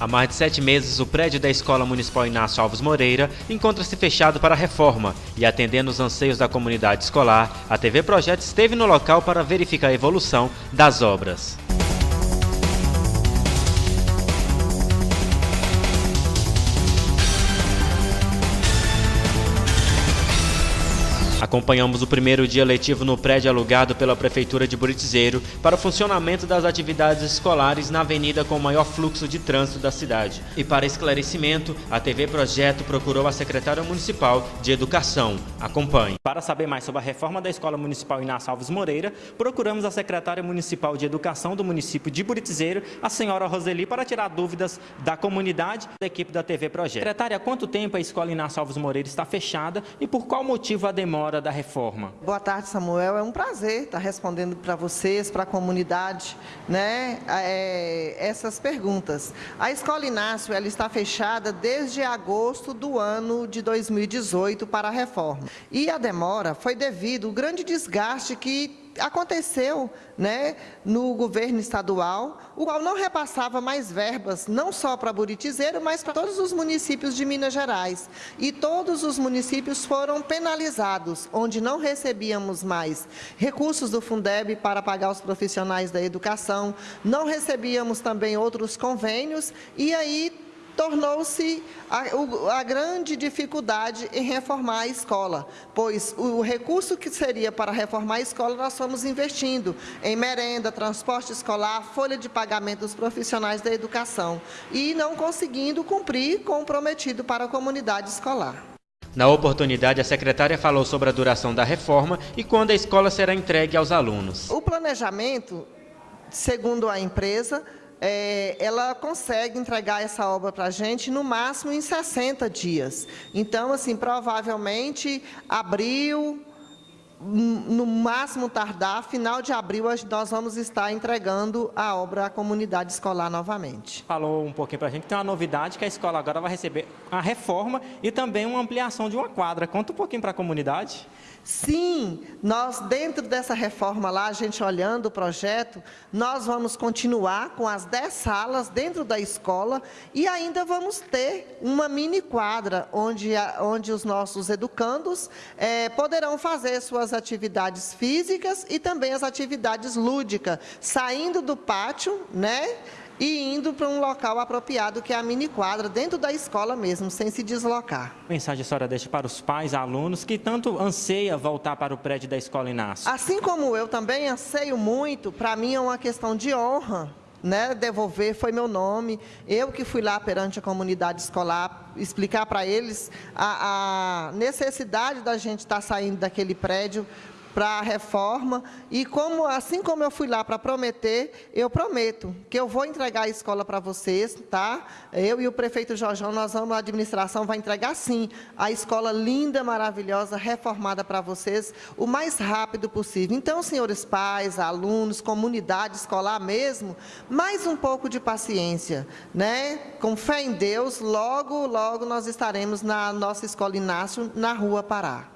Há mais de sete meses, o prédio da Escola Municipal Inácio Alves Moreira encontra-se fechado para reforma e, atendendo os anseios da comunidade escolar, a TV Projeto esteve no local para verificar a evolução das obras. Acompanhamos o primeiro dia letivo no prédio alugado pela Prefeitura de Buritizeiro para o funcionamento das atividades escolares na avenida com o maior fluxo de trânsito da cidade. E para esclarecimento, a TV Projeto procurou a secretária municipal de Educação. Acompanhe. Para saber mais sobre a reforma da Escola Municipal Inácio Alves Moreira, procuramos a secretária municipal de Educação do município de Buritizeiro, a senhora Roseli, para tirar dúvidas da comunidade da equipe da TV Projeto. Secretária, há quanto tempo a Escola Inácio Alves Moreira está fechada e por qual motivo a demora hora da reforma. Boa tarde, Samuel. É um prazer estar respondendo para vocês, para a comunidade, né, é, essas perguntas. A Escola Inácio ela está fechada desde agosto do ano de 2018 para a reforma. E a demora foi devido ao grande desgaste que aconteceu né, no governo estadual, o qual não repassava mais verbas, não só para Buritizeiro, mas para todos os municípios de Minas Gerais. E todos os municípios foram penalizados, onde não recebíamos mais recursos do Fundeb para pagar os profissionais da educação, não recebíamos também outros convênios, e aí tornou-se a, a, grande dificuldade em reformar a escola, pois o recurso que seria para reformar a escola nós fomos investindo em merenda, transporte escolar, folha de pagamento dos profissionais da educação e não conseguindo cumprir com o prometido para a comunidade escolar. Na oportunidade, a secretária falou sobre a duração da reforma e quando a escola será entregue aos alunos. O planejamento, segundo a empresa, é, ela consegue entregar essa obra para a gente no máximo em 60 dias. Então, assim, provavelmente, abril, no máximo tardar, final de abril, nós vamos estar entregando a obra à comunidade escolar novamente. Falou um pouquinho para a gente, tem uma novidade que a escola agora vai receber a reforma e também uma ampliação de uma quadra. Conta um pouquinho para a comunidade. Sim, nós dentro dessa reforma lá, a gente olhando o projeto, nós vamos continuar com as 10 salas dentro da escola e ainda vamos ter uma mini quadra onde, onde os nossos educandos é, poderão fazer suas atividades físicas e também as atividades lúdicas, saindo do pátio, né? e indo para um local apropriado, que é a mini quadra, dentro da escola mesmo, sem se deslocar. Mensagem a senhora deixa para os pais, alunos, que tanto anseia voltar para o prédio da Escola Inácio. Assim como eu também anseio muito, para mim é uma questão de honra, né, devolver foi meu nome. Eu que fui lá perante a comunidade escolar explicar para eles a, a, necessidade da gente estar tá saindo daquele prédio para a reforma e como assim como eu fui lá para prometer, eu prometo que eu vou entregar a escola para vocês, tá? Eu e o prefeito Jorjão, nós vamos, a administração vai entregar sim a escola linda, maravilhosa, reformada para vocês o mais rápido possível. Então, senhores pais, alunos, comunidade escolar mesmo, mais um pouco de paciência, né? Com fé em Deus, logo, logo nós estaremos na nossa escola Inácio, na Rua Pará.